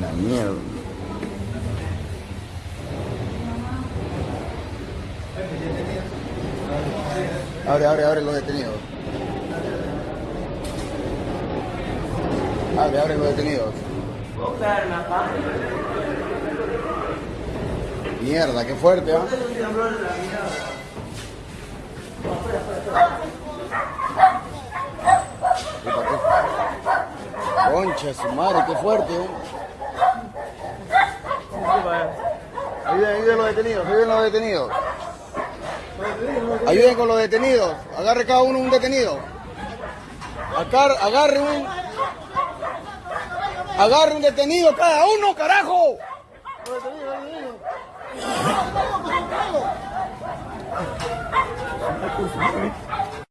La mierda. Abre, abre, abre los detenidos. Abre, abre los detenidos. Mierda, qué fuerte, ¿ah? Concha, su madre, qué fuerte, ¿eh? Ayuden, ayuden los detenidos, ayuden los detenidos. Ayuden con los detenidos. Agarre cada uno un detenido. Agar- agarre un. Agarre un detenido cada uno, carajo.